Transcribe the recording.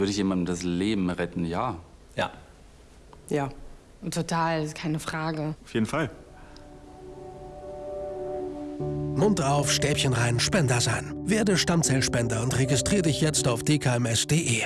Würde ich jemandem das Leben retten? Ja. Ja. Ja. Total, keine Frage. Auf jeden Fall. Mund auf, Stäbchen rein, Spender sein. Werde Stammzellspender und registriere dich jetzt auf dkms.de.